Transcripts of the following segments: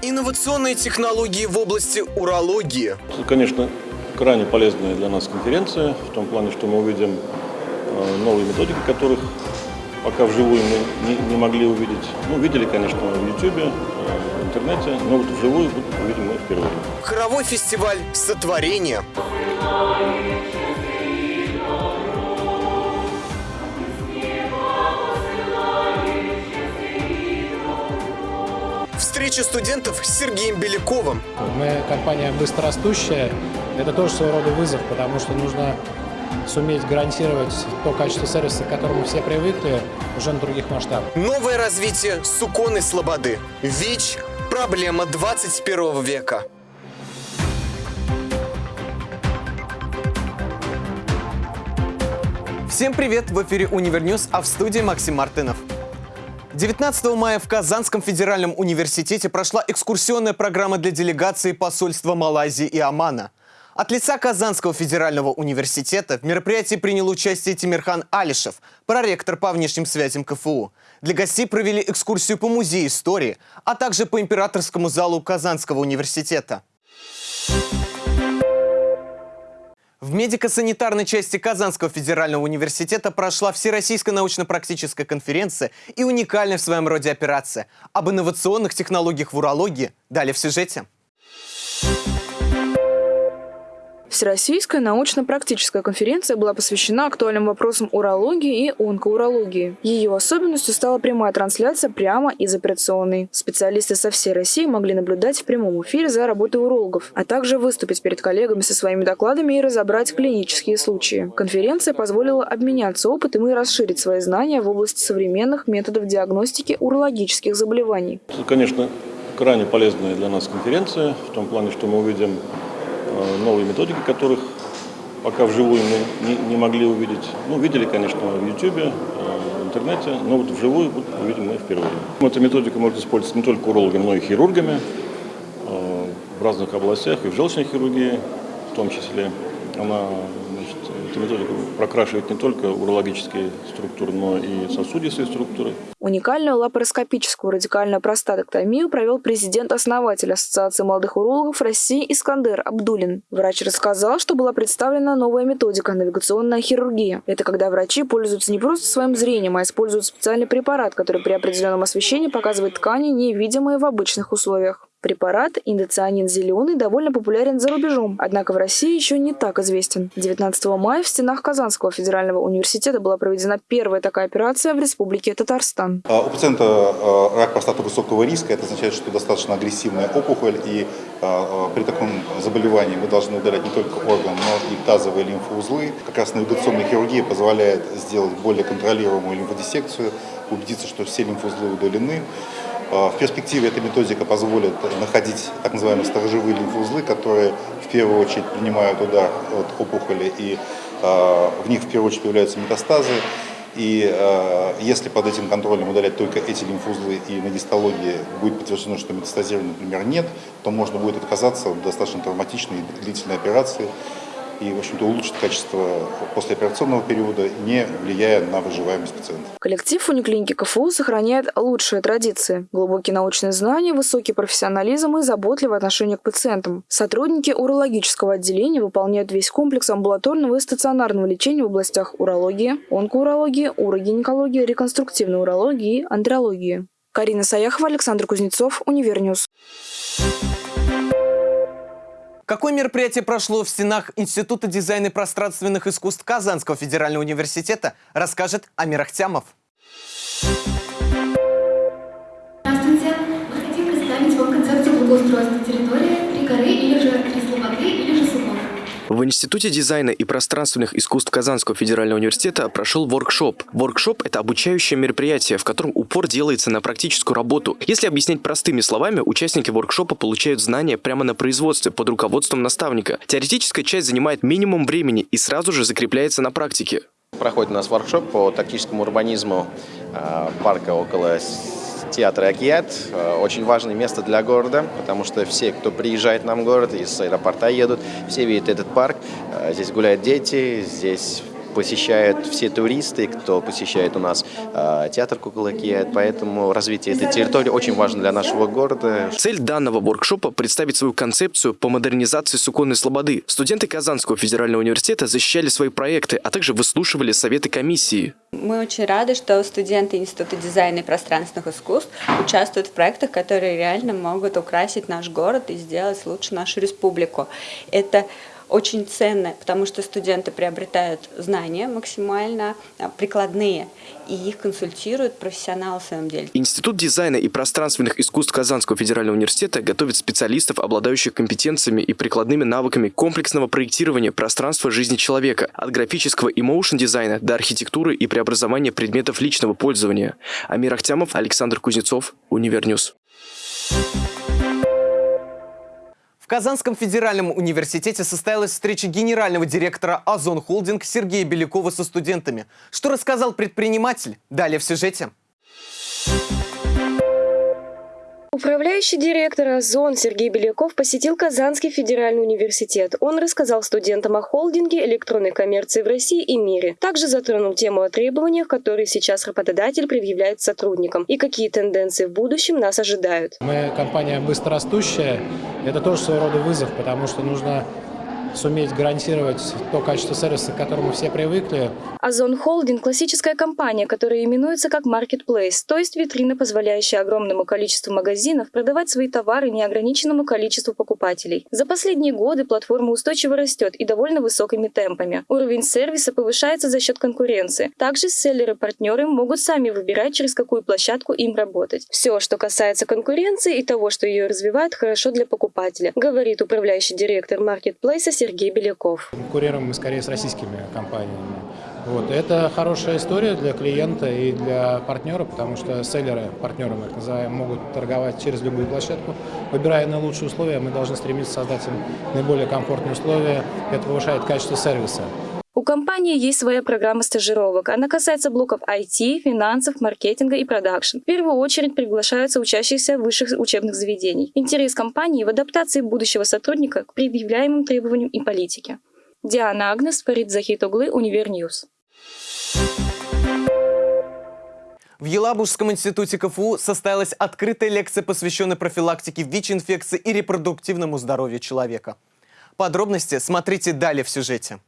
Инновационные технологии в области урологии. Конечно, крайне полезная для нас конференция, в том плане, что мы увидим э, новые методики, которых пока вживую мы не, не могли увидеть. Ну, видели, конечно, в YouTube, э, в интернете, но вот вживую увидим мы впервые. Хоровой фестиваль «Сотворение». Встреча студентов с Сергеем Беляковым. Мы компания быстрорастущая. Это тоже своего рода вызов, потому что нужно суметь гарантировать то качество сервиса, к которому все привыкли, уже на других масштабах. Новое развитие Суконной Слободы. ВИЧ – проблема 21 века. Всем привет! В эфире Univer News, а в студии Максим Мартынов. 19 мая в Казанском федеральном университете прошла экскурсионная программа для делегации посольства Малайзии и Омана. От лица Казанского федерального университета в мероприятии принял участие Тимирхан Алишев, проректор по внешним связям КФУ. Для гостей провели экскурсию по музею истории, а также по императорскому залу Казанского университета. В медико-санитарной части Казанского федерального университета прошла Всероссийская научно-практическая конференция и уникальная в своем роде операция. Об инновационных технологиях в урологии далее в сюжете. Всероссийская научно-практическая конференция была посвящена актуальным вопросам урологии и онкоурологии. Ее особенностью стала прямая трансляция прямо из операционной. Специалисты со всей России могли наблюдать в прямом эфире за работой урологов, а также выступить перед коллегами со своими докладами и разобрать клинические случаи. Конференция позволила обменяться опытом и расширить свои знания в области современных методов диагностики урологических заболеваний. Конечно, крайне полезная для нас конференция, в том плане, что мы увидим новые методики, которых пока вживую мы не, не могли увидеть. Ну, видели, конечно, в YouTube, э, в интернете, но вот вживую вот увидим мы впервые. Эта методика может использоваться не только урологами, но и хирургами э, в разных областях, и в желчной хирургии в том числе. Она эта методика прокрашивает не только урологические структуры, но и сосудистые структуры. Уникальную лапароскопическую радикальную простатоктомию провел президент-основатель Ассоциации молодых урологов России Искандер Абдулин. Врач рассказал, что была представлена новая методика – навигационная хирургия. Это когда врачи пользуются не просто своим зрением, а используют специальный препарат, который при определенном освещении показывает ткани, невидимые в обычных условиях. Препарат индоцианин зеленый довольно популярен за рубежом, однако в России еще не так известен. 19 мая в стенах Казанского федерального университета была проведена первая такая операция в Республике Татарстан. А, у пациента а, рак простаты высокого риска, это означает, что достаточно агрессивная опухоль, и а, при таком заболевании мы должны удалять не только орган, но и тазовые лимфоузлы. Как раз навигационная хирургия позволяет сделать более контролируемую лимфодиссекцию, убедиться, что все лимфоузлы удалены. В перспективе эта методика позволит находить так называемые сторожевые лимфоузлы, которые в первую очередь принимают удар от опухоли, и в них в первую очередь появляются метастазы. И э, если под этим контролем удалять только эти лимфоузлы и на гистологии будет подтверждено, что метастазирования, например, нет, то можно будет отказаться от достаточно травматичной и длительной операции и, в общем-то, улучшит качество послеоперационного периода, не влияя на выживаемость пациента. Коллектив униклиники КФУ сохраняет лучшие традиции. Глубокие научные знания, высокий профессионализм и заботливое отношение к пациентам. Сотрудники урологического отделения выполняют весь комплекс амбулаторного и стационарного лечения в областях урологии, онкоурологии, урогинекологии, реконструктивной урологии и андрологии. Карина Саяхова, Александр Кузнецов, Univer News. Какое мероприятие прошло в стенах Института дизайна и пространственных искусств Казанского федерального университета, расскажет Амир Ахтямов. Здравствуйте! Мы хотим представить вам концепцию благоустройства территории Три горы или же Три слободы или. В Институте дизайна и пространственных искусств Казанского федерального университета прошел воркшоп. Воркшоп – это обучающее мероприятие, в котором упор делается на практическую работу. Если объяснять простыми словами, участники воркшопа получают знания прямо на производстве под руководством наставника. Теоретическая часть занимает минимум времени и сразу же закрепляется на практике. Проходит у нас воркшоп по тактическому урбанизму э, парка около театр Акият. Очень важное место для города, потому что все, кто приезжает нам в город, из аэропорта едут, все видят этот парк. Э, здесь гуляют дети, здесь посещают все туристы, кто посещает у нас э, театр Куколакиет. Поэтому развитие этой территории очень важно для нашего города. Цель данного воркшопа – представить свою концепцию по модернизации Суконной Слободы. Студенты Казанского федерального университета защищали свои проекты, а также выслушивали советы комиссии. Мы очень рады, что студенты Института дизайна и пространственных искусств участвуют в проектах, которые реально могут украсить наш город и сделать лучше нашу республику. Это очень ценно, потому что студенты приобретают знания максимально а, прикладные, и их консультируют профессионалы в своем деле. Институт дизайна и пространственных искусств Казанского федерального университета готовит специалистов, обладающих компетенциями и прикладными навыками комплексного проектирования пространства жизни человека, от графического и моушн-дизайна до архитектуры и преобразования предметов личного пользования. Амир Ахтямов, Александр Кузнецов, Univer News. В Казанском федеральном университете состоялась встреча генерального директора «Озон Холдинг» Сергея Белякова со студентами. Что рассказал предприниматель? Далее в сюжете. Управляющий директор «Озон» Сергей Беляков посетил Казанский федеральный университет. Он рассказал студентам о холдинге электронной коммерции в России и мире. Также затронул тему о требованиях, которые сейчас работодатель предъявляет сотрудникам и какие тенденции в будущем нас ожидают. Мы компания быстрорастущая. Это тоже своего рода вызов, потому что нужно суметь гарантировать то качество сервиса, к которому все привыкли. Озон Холдинг – классическая компания, которая именуется как Marketplace, то есть витрина, позволяющая огромному количеству магазинов продавать свои товары неограниченному количеству покупателей. За последние годы платформа устойчиво растет и довольно высокими темпами. Уровень сервиса повышается за счет конкуренции. Также селлеры-партнеры могут сами выбирать, через какую площадку им работать. Все, что касается конкуренции и того, что ее развивает, хорошо для покупателя, говорит управляющий директор Marketplace Сергей Беляков. Конкурируем мы скорее с российскими компаниями. Вот. Это хорошая история для клиента и для партнера, потому что селлеры, партнеры мы их называем, могут торговать через любую площадку. Выбирая наилучшие условия, мы должны стремиться создать им наиболее комфортные условия. Это повышает качество сервиса. У компании есть своя программа стажировок. Она касается блоков IT, финансов, маркетинга и продакшн. В первую очередь приглашаются учащиеся высших учебных заведений. Интерес компании в адаптации будущего сотрудника к предъявляемым требованиям и политике. Диана Агнес, Фарид Захитоглы, Univer News. В Елабужском институте КФУ состоялась открытая лекция, посвященная профилактике ВИЧ-инфекции и репродуктивному здоровью человека. Подробности смотрите далее в сюжете.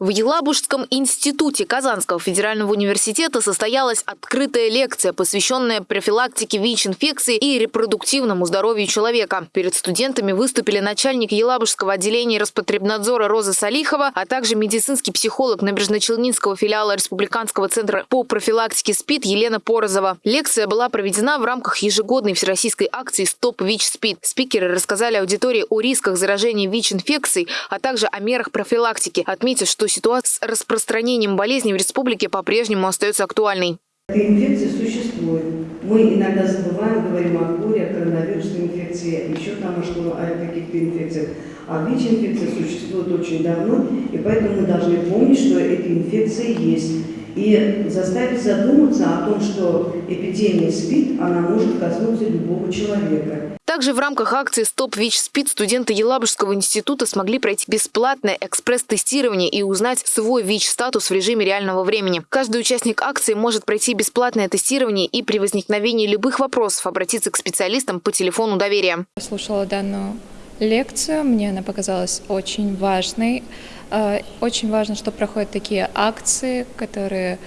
В Елабужском институте Казанского федерального университета состоялась открытая лекция, посвященная профилактике ВИЧ-инфекции и репродуктивному здоровью человека. Перед студентами выступили начальник Елабужского отделения Роспотребнадзора Роза Салихова, а также медицинский психолог Набережно-Челнинского филиала Республиканского центра по профилактике СПИД Елена Порозова. Лекция была проведена в рамках ежегодной всероссийской акции «Стоп ВИЧ-СПИД». Спикеры рассказали аудитории о рисках заражения ВИЧ-инфекцией, а также о мерах профилактики, отметив, что ситуация с распространением болезни в республике по-прежнему остается актуальной. Эта инфекция существует. Мы иногда забываем, говорим о горе, о коронавирусной инфекции, еще там о каких-то инфекциях. А ВИЧ-инфекция существует очень давно, и поэтому мы должны помнить, что эти инфекции есть и заставить задуматься о том, что эпидемия СПИД, она может коснуться любого человека. Также в рамках акции «Стоп ВИЧ-СПИД» студенты Елабужского института смогли пройти бесплатное экспресс-тестирование и узнать свой ВИЧ-статус в режиме реального времени. Каждый участник акции может пройти бесплатное тестирование и при возникновении любых вопросов обратиться к специалистам по телефону доверия. Я слушала данную лекцию, мне она показалась очень важной. Э, очень важно, что проходят такие акции, которые,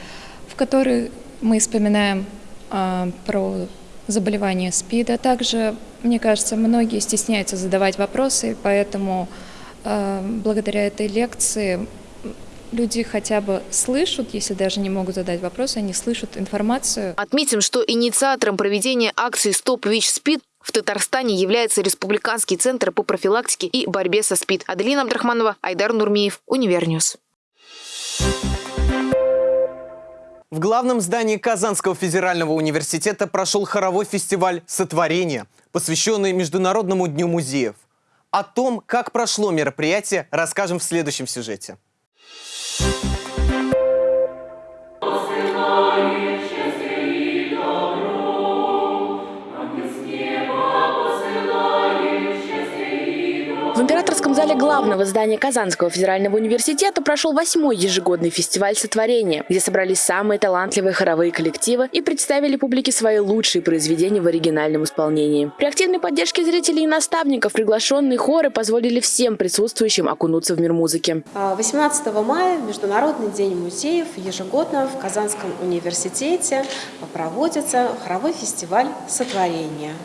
в которых мы вспоминаем э, про заболевание СПИДа. Также, мне кажется, многие стесняются задавать вопросы, поэтому э, благодаря этой лекции люди хотя бы слышат, если даже не могут задать вопросы, они слышат информацию. Отметим, что инициатором проведения акции «Стоп ВИЧ-СПИД» в Татарстане является Республиканский центр по профилактике и борьбе со СПИД. Аделина Абдрахманова, Айдар Нурмиев, Univer News. В главном здании Казанского федерального университета прошел хоровой фестиваль «Сотворение», посвященный Международному дню музеев. О том, как прошло мероприятие, расскажем в следующем сюжете. Зале главного здания Казанского федерального университета прошел восьмой ежегодный фестиваль сотворения, где собрались самые талантливые хоровые коллективы и представили публике свои лучшие произведения в оригинальном исполнении. При активной поддержке зрителей и наставников приглашенные хоры позволили всем присутствующим окунуться в мир музыки. 18 а, мая Международный день музеев ежегодно в Казанском университете проводится хоровой фестиваль сотворения.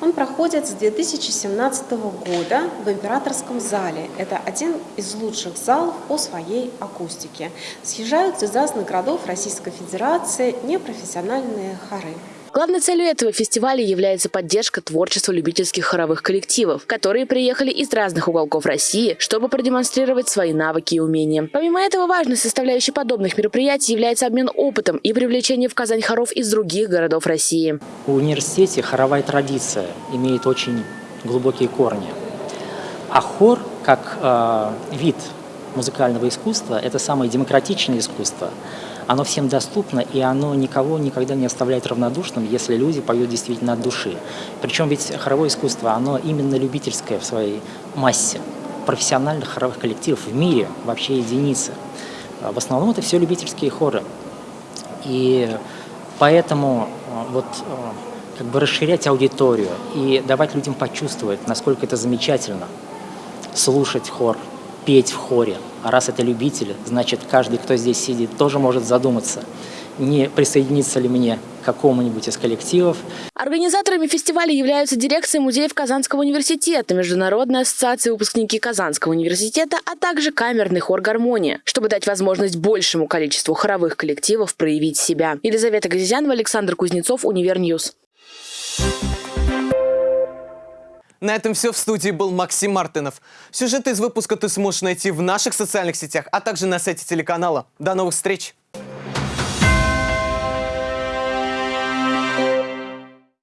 Он проходит с 2017 года в Императорском зале. Это один из лучших залов по своей акустике. Съезжают из разных городов Российской Федерации непрофессиональные хоры. Главной целью этого фестиваля является поддержка творчества любительских хоровых коллективов, которые приехали из разных уголков России, чтобы продемонстрировать свои навыки и умения. Помимо этого, важной составляющей подобных мероприятий является обмен опытом и привлечение в Казань хоров из других городов России. В университете хоровая традиция имеет очень глубокие корни. А хор, как э, вид музыкального искусства, это самое демократичное искусство – оно всем доступно, и оно никого никогда не оставляет равнодушным, если люди поют действительно от души. Причем ведь хоровое искусство, оно именно любительское в своей массе. Профессиональных хоровых коллективов в мире вообще единицы. А в основном это все любительские хоры. И поэтому а, вот а, как бы расширять аудиторию и давать людям почувствовать, насколько это замечательно, слушать хор, петь в хоре. А раз это любители, значит, каждый, кто здесь сидит, тоже может задуматься, не присоединиться ли мне к какому-нибудь из коллективов. Организаторами фестиваля являются дирекция музеев Казанского университета, Международная ассоциация выпускники Казанского университета, а также камерный хор «Гармония», чтобы дать возможность большему количеству хоровых коллективов проявить себя. Елизавета Газизянова, Александр Кузнецов, Univer News. На этом все. В студии был Максим Мартынов. Сюжеты из выпуска ты сможешь найти в наших социальных сетях, а также на сайте телеканала. До новых встреч!